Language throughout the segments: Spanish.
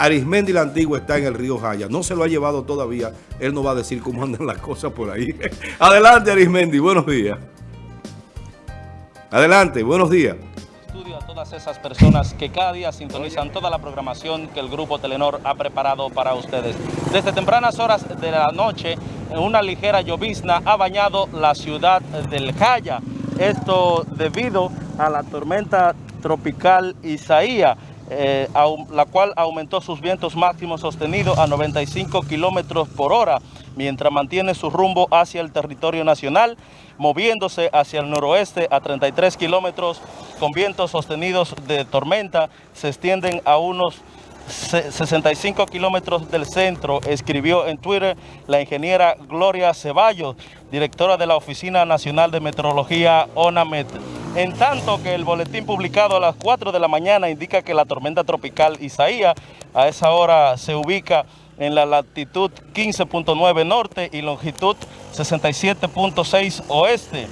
Arismendi la Antigua está en el río Jaya. No se lo ha llevado todavía. Él no va a decir cómo andan las cosas por ahí. Adelante, Arismendi. Buenos días. Adelante. Buenos días. Estudio a todas esas personas que cada día sintonizan toda la programación que el Grupo Telenor ha preparado para ustedes. Desde tempranas horas de la noche, una ligera llovizna ha bañado la ciudad del Jaya. Esto debido a la tormenta tropical Isaías eh, la cual aumentó sus vientos máximos sostenidos a 95 kilómetros por hora, mientras mantiene su rumbo hacia el territorio nacional, moviéndose hacia el noroeste a 33 kilómetros, con vientos sostenidos de tormenta, se extienden a unos 65 kilómetros del centro, escribió en Twitter la ingeniera Gloria Ceballos, directora de la Oficina Nacional de Meteorología ONAMET. En tanto que el boletín publicado a las 4 de la mañana indica que la tormenta tropical Isaías a esa hora se ubica en la latitud 15.9 norte y longitud 67.6 oeste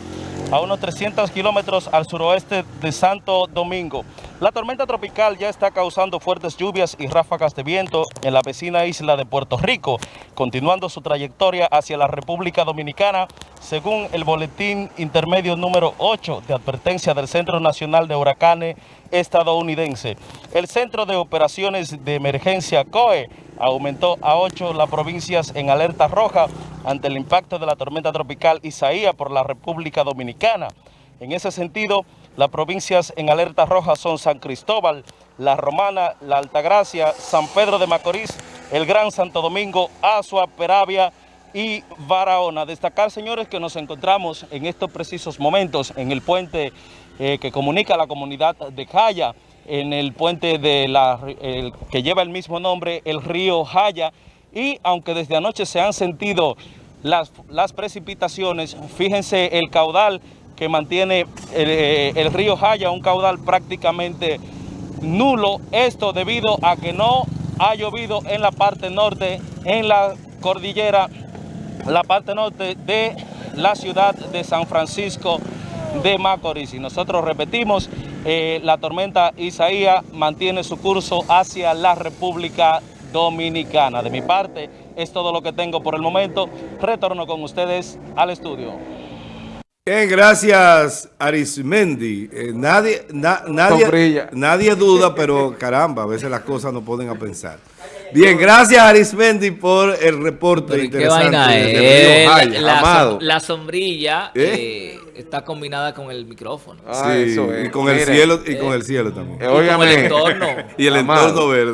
a unos 300 kilómetros al suroeste de Santo Domingo. La tormenta tropical ya está causando fuertes lluvias y ráfagas de viento en la vecina isla de Puerto Rico, continuando su trayectoria hacia la República Dominicana, según el boletín intermedio número 8 de advertencia del Centro Nacional de Huracanes estadounidense. El Centro de Operaciones de Emergencia COE aumentó a 8 las provincias en alerta roja ante el impacto de la tormenta tropical Isaías por la República Dominicana. En ese sentido, las provincias en alerta roja son San Cristóbal, La Romana, La Altagracia, San Pedro de Macorís, el Gran Santo Domingo, Azua, Peravia y Barahona. Destacar, señores, que nos encontramos en estos precisos momentos en el puente eh, que comunica la comunidad de Jaya, en el puente de la, que lleva el mismo nombre, el río Jaya, y aunque desde anoche se han sentido las, las precipitaciones, fíjense el caudal que mantiene el, eh, el, río Jaya, un caudal prácticamente nulo, esto debido a que no ha llovido en la parte norte, en la cordillera, la parte norte de la ciudad de San Francisco de Macorís. Y nosotros repetimos, eh, la tormenta Isaías mantiene su curso hacia la República Dominicana. De mi parte, es todo lo que tengo por el momento. Retorno con ustedes al estudio. Bien, gracias Arismendi. Eh, nadie, nadie, nadie duda, pero caramba, a veces las cosas no ponen a pensar. Bien, gracias Arismendi por el reporte interesante. ¿Qué vaina es? la, la, sombrilla ¿Eh? Eh, está combinada con el micrófono. Ah, sí, eso es. y con el cielo y con el cielo también. y con el entorno. y el entorno verde.